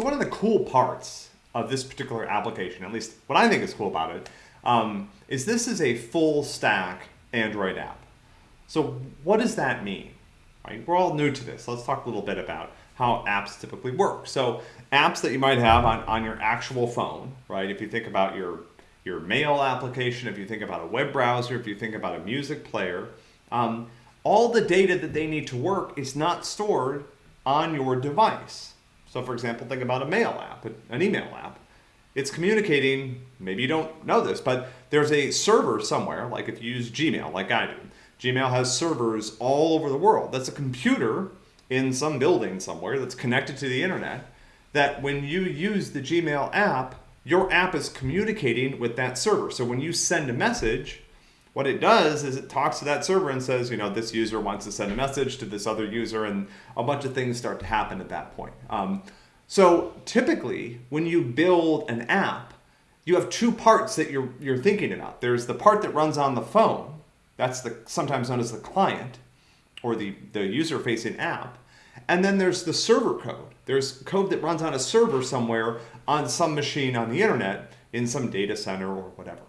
So one of the cool parts of this particular application, at least what I think is cool about it, um, is this is a full stack Android app. So what does that mean? Right? We're all new to this. Let's talk a little bit about how apps typically work. So apps that you might have on, on your actual phone, right? If you think about your, your mail application, if you think about a web browser, if you think about a music player, um, all the data that they need to work is not stored on your device. So for example, think about a mail app, an email app. It's communicating, maybe you don't know this, but there's a server somewhere, like if you use Gmail, like I do. Gmail has servers all over the world. That's a computer in some building somewhere that's connected to the internet that when you use the Gmail app, your app is communicating with that server. So when you send a message, what it does is it talks to that server and says, you know, this user wants to send a message to this other user, and a bunch of things start to happen at that point. Um, so typically, when you build an app, you have two parts that you're, you're thinking about. There's the part that runs on the phone, that's the sometimes known as the client, or the, the user-facing app. And then there's the server code. There's code that runs on a server somewhere on some machine on the internet in some data center or whatever.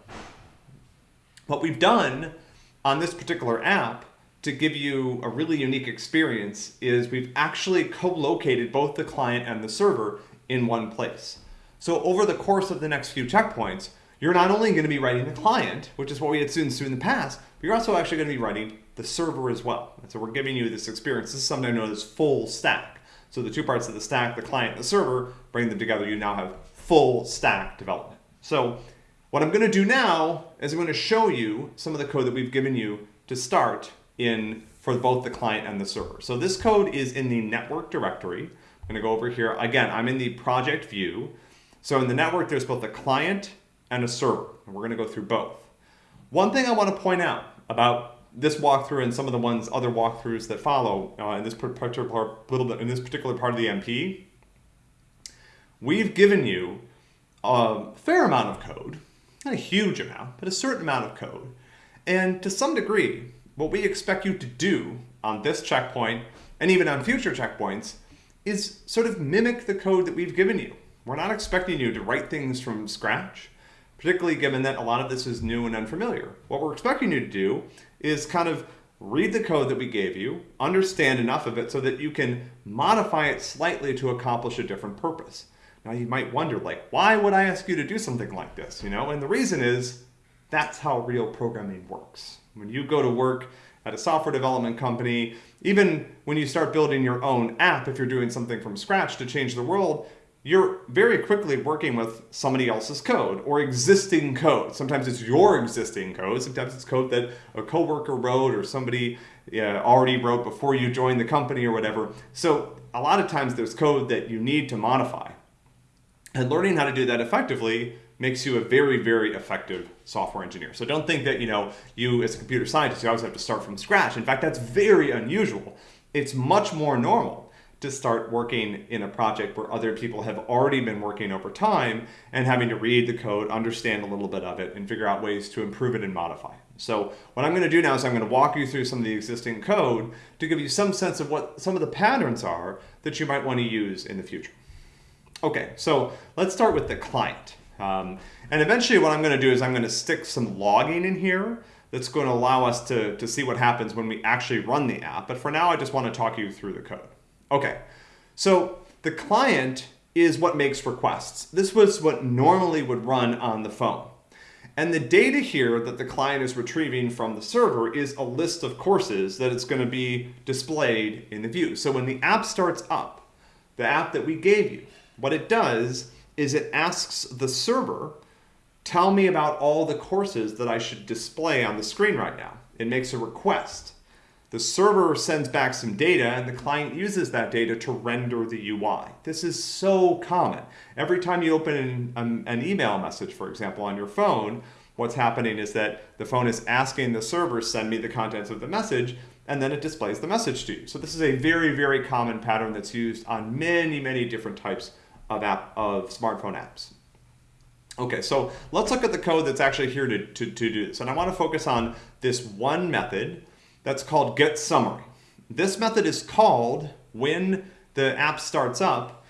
What we've done on this particular app to give you a really unique experience is we've actually co-located both the client and the server in one place. So over the course of the next few checkpoints, you're not only going to be writing the client, which is what we had students do in the past, but you're also actually going to be writing the server as well. And so we're giving you this experience. This is something known as full stack. So the two parts of the stack, the client and the server, bring them together. You now have full stack development. So what I'm going to do now is I'm going to show you some of the code that we've given you to start in for both the client and the server. So this code is in the network directory. I'm going to go over here. Again, I'm in the project view. So in the network, there's both a client and a server. And we're going to go through both. One thing I want to point out about this walkthrough and some of the ones other walkthroughs that follow uh, in this particular little bit in this particular part of the MP, we've given you a fair amount of code not a huge amount, but a certain amount of code. And to some degree, what we expect you to do on this checkpoint and even on future checkpoints is sort of mimic the code that we've given you. We're not expecting you to write things from scratch, particularly given that a lot of this is new and unfamiliar. What we're expecting you to do is kind of read the code that we gave you, understand enough of it so that you can modify it slightly to accomplish a different purpose. Now you might wonder, like, why would I ask you to do something like this? You know, and the reason is that's how real programming works. When you go to work at a software development company, even when you start building your own app, if you're doing something from scratch to change the world, you're very quickly working with somebody else's code or existing code. Sometimes it's your existing code. Sometimes it's code that a coworker wrote or somebody already wrote before you joined the company or whatever. So a lot of times there's code that you need to modify. And learning how to do that effectively makes you a very, very effective software engineer. So don't think that, you know, you as a computer scientist, you always have to start from scratch. In fact, that's very unusual. It's much more normal to start working in a project where other people have already been working over time and having to read the code, understand a little bit of it, and figure out ways to improve it and modify. So what I'm going to do now is I'm going to walk you through some of the existing code to give you some sense of what some of the patterns are that you might want to use in the future. Okay, so let's start with the client. Um, and eventually what I'm going to do is I'm going to stick some logging in here that's going to allow us to, to see what happens when we actually run the app. But for now, I just want to talk you through the code. Okay, so the client is what makes requests. This was what normally would run on the phone. And the data here that the client is retrieving from the server is a list of courses that it's going to be displayed in the view. So when the app starts up, the app that we gave you, what it does is it asks the server, tell me about all the courses that I should display on the screen right now. It makes a request. The server sends back some data and the client uses that data to render the UI. This is so common. Every time you open an, um, an, email message, for example, on your phone, what's happening is that the phone is asking the server send me the contents of the message and then it displays the message to you. So this is a very, very common pattern that's used on many, many different types of, app, of smartphone apps. Okay, so let's look at the code that's actually here to, to, to do this. And I want to focus on this one method that's called get summary. This method is called when the app starts up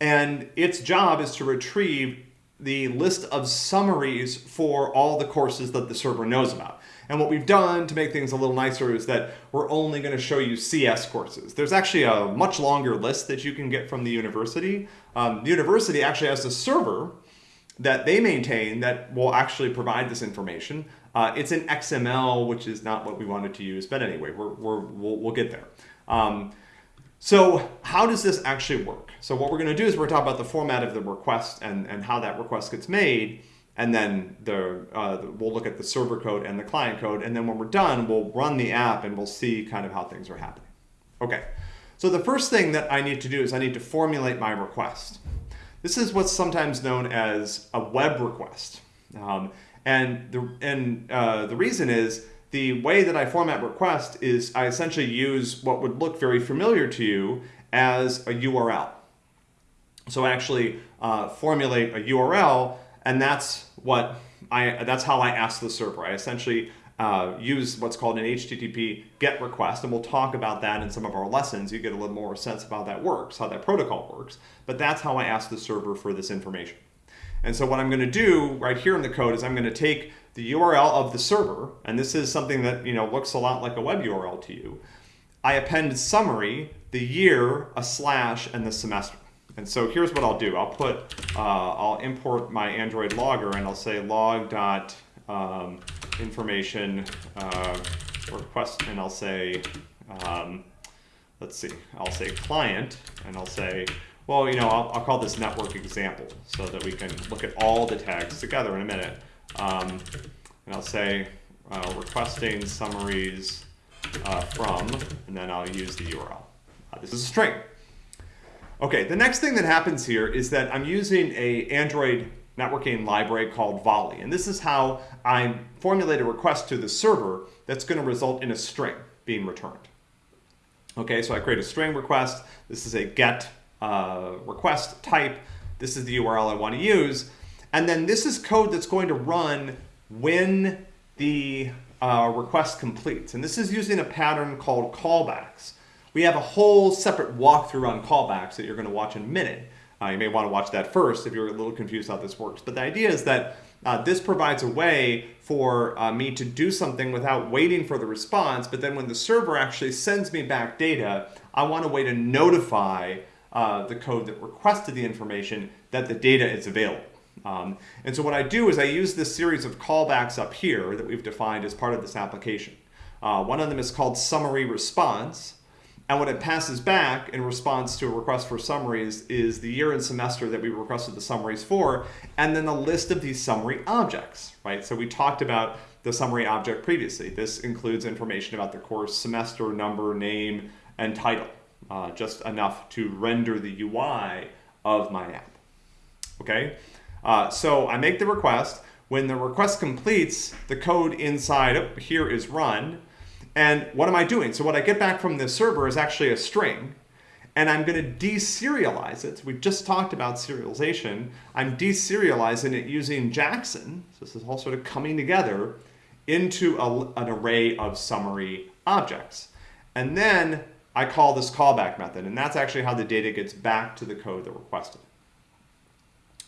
and its job is to retrieve the list of summaries for all the courses that the server knows about. And what we've done to make things a little nicer is that we're only going to show you CS courses. There's actually a much longer list that you can get from the university. Um, the university actually has a server that they maintain that will actually provide this information. Uh, it's in XML, which is not what we wanted to use, but anyway, we're, we're, we'll, we'll get there. Um, so how does this actually work? So what we're going to do is we're talk about the format of the request and, and how that request gets made. And then the, uh, we'll look at the server code and the client code. And then when we're done, we'll run the app and we'll see kind of how things are happening. Okay, so the first thing that I need to do is I need to formulate my request. This is what's sometimes known as a web request. Um, and the, and, uh, the reason is the way that I format request is I essentially use what would look very familiar to you as a URL. So I actually uh, formulate a URL, and that's what I that's how I ask the server. I essentially uh, use what's called an HTTP GET request, and we'll talk about that in some of our lessons. You get a little more sense of how that works, how that protocol works. But that's how I ask the server for this information. And so what I'm going to do right here in the code is I'm going to take the URL of the server, and this is something that you know looks a lot like a web URL to you. I append summary, the year, a slash, and the semester. And so here's what I'll do. I'll put, uh, I'll import my Android logger, and I'll say log dot um, information uh, request, and I'll say, um, let's see, I'll say client, and I'll say, well, you know, I'll, I'll, call this network example so that we can look at all the tags together in a minute. Um, and I'll say uh, requesting summaries uh, from, and then I'll use the URL. Uh, this is a string. Okay, the next thing that happens here is that I'm using a Android networking library called Volley. And this is how I formulate a request to the server that's going to result in a string being returned. Okay, so I create a string request. This is a get uh, request type. This is the URL I want to use. And then this is code that's going to run when the uh, request completes. And this is using a pattern called callbacks. We have a whole separate walkthrough on callbacks that you're going to watch in a minute. Uh, you may want to watch that first if you're a little confused how this works. But the idea is that uh, this provides a way for uh, me to do something without waiting for the response. But then when the server actually sends me back data, I want a way to notify uh, the code that requested the information that the data is available. Um, and so what I do is I use this series of callbacks up here that we've defined as part of this application. Uh, one of them is called summary response. And what it passes back in response to a request for summaries is the year and semester that we requested the summaries for, and then a list of these summary objects, right? So we talked about the summary object previously. This includes information about the course semester, number, name, and title, uh, just enough to render the UI of my app, okay? Uh, so I make the request. When the request completes, the code inside oh, here is run. And what am I doing? So what I get back from the server is actually a string. And I'm going to deserialize it. We just talked about serialization. I'm deserializing it using Jackson. So this is all sort of coming together into a, an array of summary objects. And then I call this callback method. And that's actually how the data gets back to the code that requested.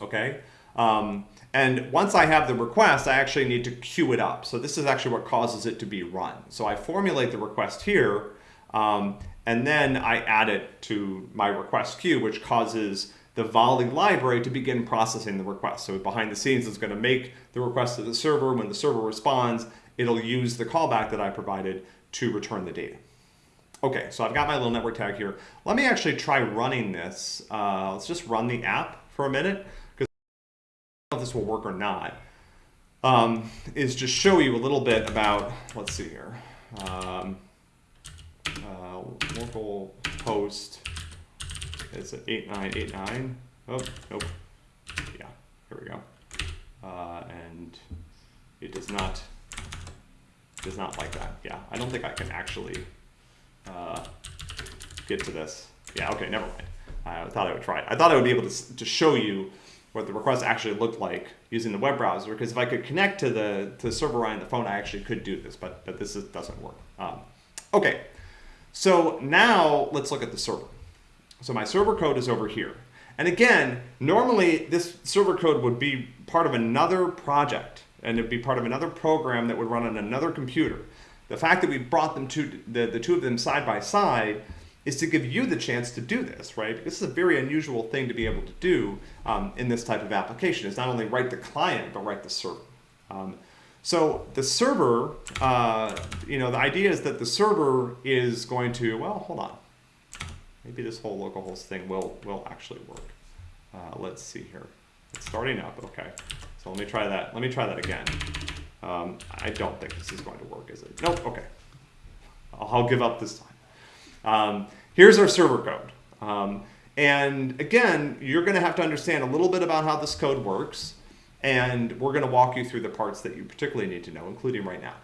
Okay? Um, and once I have the request, I actually need to queue it up. So this is actually what causes it to be run. So I formulate the request here, um, and then I add it to my request queue, which causes the Volley library to begin processing the request. So behind the scenes, it's going to make the request to the server. When the server responds, it'll use the callback that I provided to return the data. Okay, so I've got my little network tag here. Let me actually try running this. Uh, let's just run the app for a minute cuz I don't know if this will work or not, um, is just show you a little bit about, let's see here, um, uh, local host is 8989. Oh, nope. Yeah, here we go. Uh, and it does not does not like that. Yeah, I don't think I can actually uh, get to this. Yeah, okay, never mind. I thought I would try it. I thought I would be able to, to show you what the request actually looked like using the web browser. Because if I could connect to the to the server on the phone, I actually could do this, but but this is, doesn't work. Um, okay, so now let's look at the server. So my server code is over here. And again, normally this server code would be part of another project and it'd be part of another program that would run on another computer. The fact that we brought them to the, the two of them side by side is to give you the chance to do this, right? This is a very unusual thing to be able to do um, in this type of application. It's not only write the client, but write the server. Um, so the server, uh, you know, the idea is that the server is going to, well, hold on. Maybe this whole localhost thing will, will actually work. Uh, let's see here. It's starting up, okay. So let me try that. Let me try that again. Um, I don't think this is going to work, is it? Nope, okay. I'll, I'll give up this time. Um, here's our server code. Um, and again, you're gonna have to understand a little bit about how this code works. And we're gonna walk you through the parts that you particularly need to know, including right now.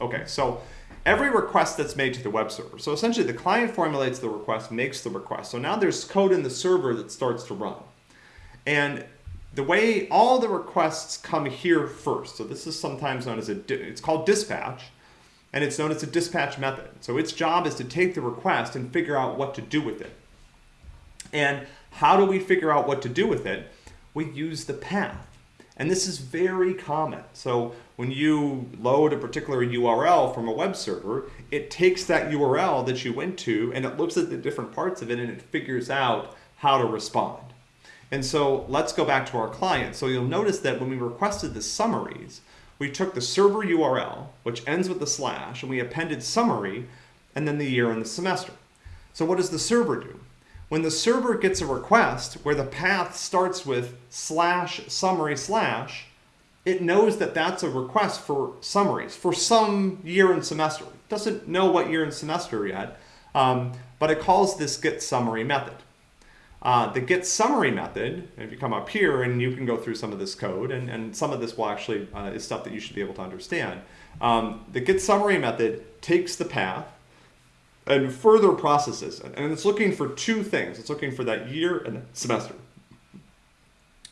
Okay, so every request that's made to the web server. So essentially the client formulates the request, makes the request. So now there's code in the server that starts to run. And the way all the requests come here first, so this is sometimes known as a, it's called dispatch, and it's known as a dispatch method. So its job is to take the request and figure out what to do with it. And how do we figure out what to do with it? We use the path. And this is very common. So when you load a particular URL from a web server, it takes that URL that you went to and it looks at the different parts of it and it figures out how to respond. And so let's go back to our client. So you'll notice that when we requested the summaries, we took the server URL, which ends with the slash, and we appended summary, and then the year and the semester. So what does the server do? When the server gets a request where the path starts with slash summary slash, it knows that that's a request for summaries for some year and semester. It doesn't know what year and semester yet, um, but it calls this get summary method. Uh, the get summary method, if you come up here and you can go through some of this code and, and some of this will actually uh, is stuff that you should be able to understand. Um, the get summary method takes the path and further processes it. And it's looking for two things. It's looking for that year and semester.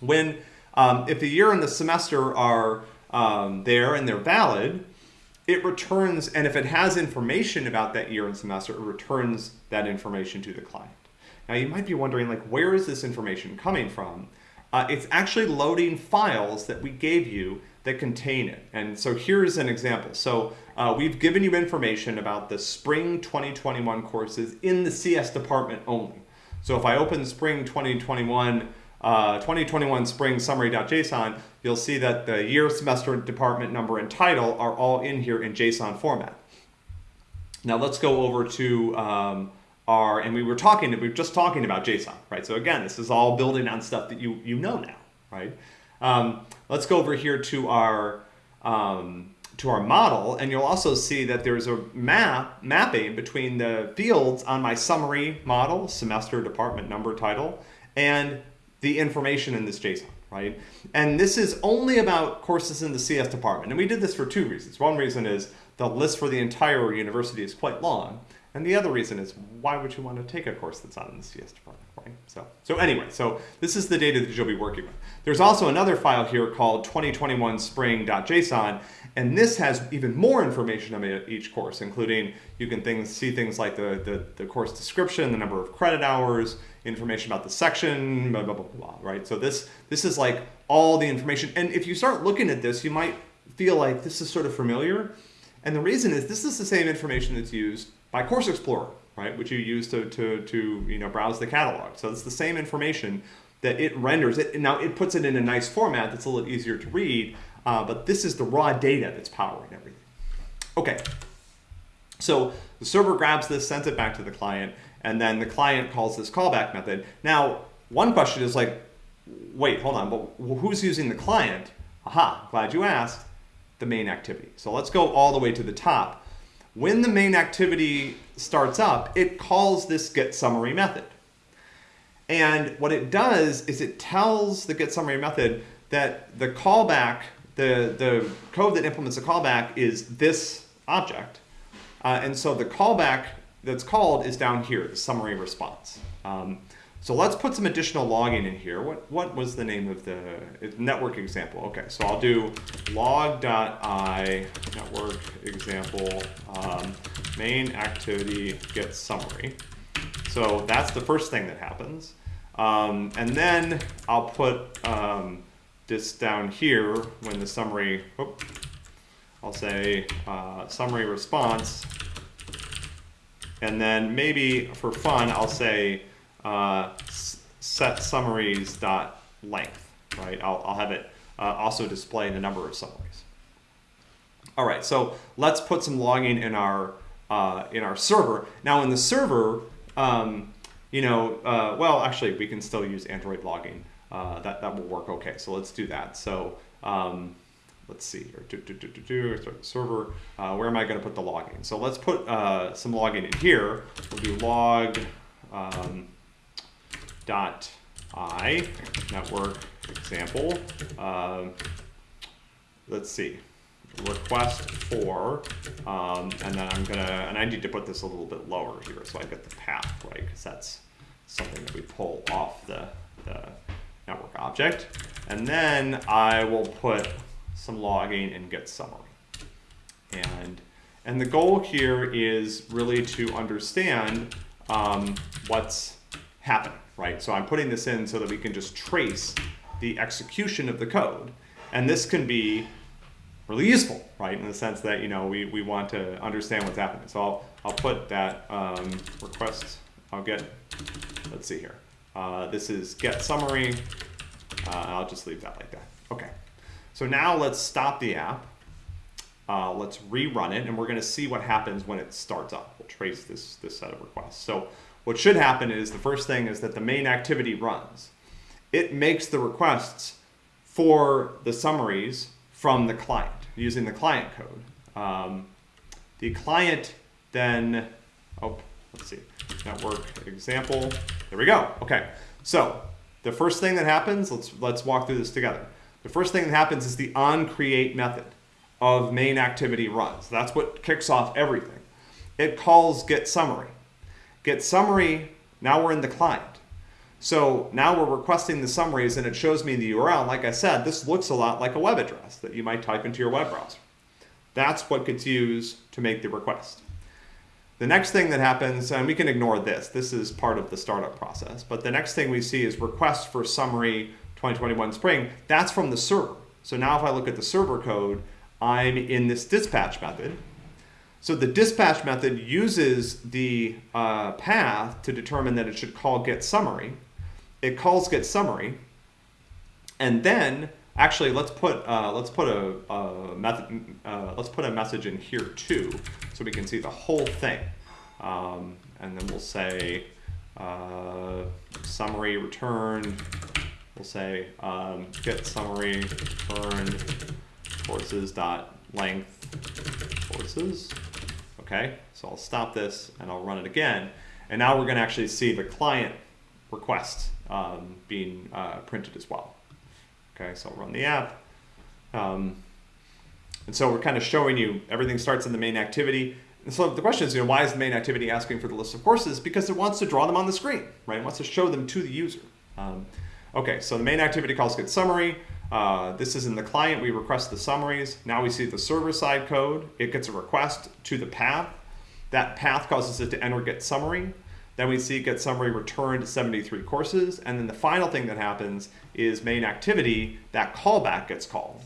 When, um, if the year and the semester are um, there and they're valid, it returns, and if it has information about that year and semester, it returns that information to the client. Now you might be wondering like, where is this information coming from? Uh, it's actually loading files that we gave you that contain it. And so here's an example. So uh, we've given you information about the spring 2021 courses in the CS department only. So if I open spring 2021, uh, 2021 spring summary.json, you'll see that the year, semester, department number, and title are all in here in JSON format. Now let's go over to um, are, and we were talking, we were just talking about JSON, right? So again, this is all building on stuff that you, you know now, right? Um, let's go over here to our, um, to our model, and you'll also see that there's a map mapping between the fields on my summary model, semester, department, number, title, and the information in this JSON, right? And this is only about courses in the CS department. And we did this for two reasons. One reason is the list for the entire university is quite long. And the other reason is why would you want to take a course that's not in the CS department, right? So, so anyway, so this is the data that you'll be working with. There's also another file here called 2021 spring.json, and this has even more information about each course, including you can things, see things like the, the, the course description, the number of credit hours, information about the section, blah, blah, blah, blah, right? So this, this is like all the information. And if you start looking at this, you might feel like this is sort of familiar. And the reason is this is the same information that's used by Course Explorer, right, which you use to, to, to you know, browse the catalog. So it's the same information that it renders. It, now it puts it in a nice format that's a little easier to read, uh, but this is the raw data that's powering everything. Okay, so the server grabs this, sends it back to the client, and then the client calls this callback method. Now, one question is like, wait, hold on, but who's using the client? Aha, glad you asked, the main activity. So let's go all the way to the top when the main activity starts up, it calls this get summary method. And what it does is it tells the get summary method that the callback, the, the code that implements the callback is this object. Uh, and so the callback that's called is down here, the summary response. Um, so let's put some additional logging in here. What, what was the name of the network example? Okay, so I'll do log.i network example um, main activity get summary. So that's the first thing that happens. Um, and then I'll put um, this down here when the summary, I'll say uh, summary response. And then maybe for fun, I'll say uh, set summaries dot length, right? I'll, I'll have it uh, also display the number of summaries. All right, so let's put some logging in our uh, in our server. Now in the server, um, you know, uh, well, actually, we can still use Android logging. Uh, that that will work okay. So let's do that. So um, let's see here. Do, do, do, do, do. Start the server. Uh, where am I going to put the logging? So let's put uh, some logging in here. We'll do log um, dot i network example. Um, let's see request for, um, and then I'm gonna, and I need to put this a little bit lower here so I get the path, right? Because that's something that we pull off the, the network object. And then I will put some logging and get summary. And, and the goal here is really to understand um, what's happening, right? So I'm putting this in so that we can just trace the execution of the code. And this can be really useful, right? In the sense that, you know, we, we want to understand what's happening. So I'll, I'll put that um, request, I'll get, let's see here. Uh, this is get summary. Uh, I'll just leave that like that. Okay. So now let's stop the app. Uh, let's rerun it, and we're going to see what happens when it starts up. We'll trace this, this set of requests. So what should happen is the first thing is that the main activity runs. It makes the requests for the summaries from the client using the client code. Um, the client then, oh, let's see, network example. There we go. Okay, so the first thing that happens, let's let's walk through this together. The first thing that happens is the on create method of main activity runs. That's what kicks off everything. It calls get summary. Get summary, now we're in the client. So now we're requesting the summaries and it shows me the URL. Like I said, this looks a lot like a web address that you might type into your web browser. That's what gets used to make the request. The next thing that happens, and we can ignore this, this is part of the startup process, but the next thing we see is request for summary 2021 spring. That's from the server. So now if I look at the server code, I'm in this dispatch method. So the dispatch method uses the uh, path to determine that it should call get summary it calls get summary, and then actually let's put uh, let's put a, a method uh, let's put a message in here too, so we can see the whole thing, um, and then we'll say uh, summary return. We'll say um, get summary return courses dot length courses. Okay, so I'll stop this and I'll run it again, and now we're going to actually see the client request um, being uh, printed as well. Okay, so I'll run the app. Um, and so we're kind of showing you everything starts in the main activity. And so the question is, you know, why is the main activity asking for the list of courses? Because it wants to draw them on the screen, right? It wants to show them to the user. Um, okay, so the main activity calls get summary. Uh, this is in the client, we request the summaries. Now we see the server side code. It gets a request to the path. That path causes it to enter get summary. Then we see get summary returned 73 courses. And then the final thing that happens is main activity, that callback gets called.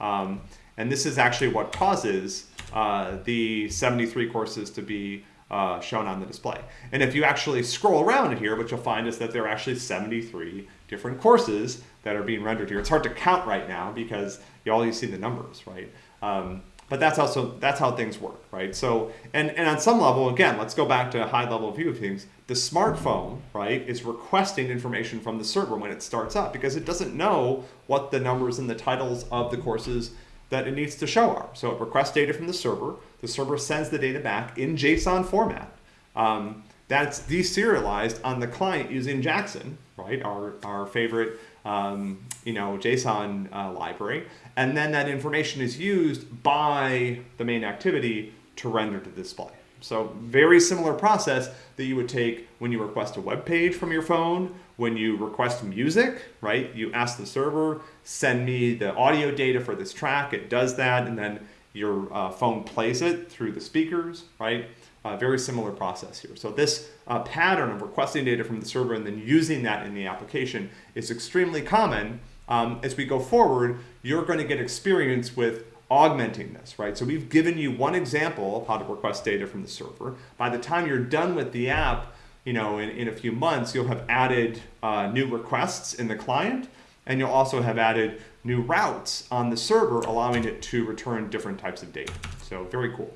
Um, and this is actually what causes uh, the 73 courses to be uh, shown on the display. And if you actually scroll around here, what you'll find is that there are actually 73 different courses that are being rendered here. It's hard to count right now because you all you see the numbers, right? Um, but that's also that's how things work, right? So and and on some level, again, let's go back to a high level view of things. The smartphone, right, is requesting information from the server when it starts up because it doesn't know what the numbers and the titles of the courses that it needs to show are. So it requests data from the server. The server sends the data back in JSON format. Um, that's deserialized on the client using Jackson, right? Our our favorite um, you know, JSON uh, library. And then that information is used by the main activity to render to display. So very similar process that you would take when you request a web page from your phone, when you request music, right? You ask the server, send me the audio data for this track. It does that, and then your uh, phone plays it through the speakers, right? Uh, very similar process here. So this uh, pattern of requesting data from the server and then using that in the application is extremely common. Um, as we go forward, you're going to get experience with augmenting this, right? So we've given you one example of how to request data from the server. By the time you're done with the app, you know, in, in a few months, you'll have added uh, new requests in the client, and you'll also have added new routes on the server, allowing it to return different types of data. So very cool.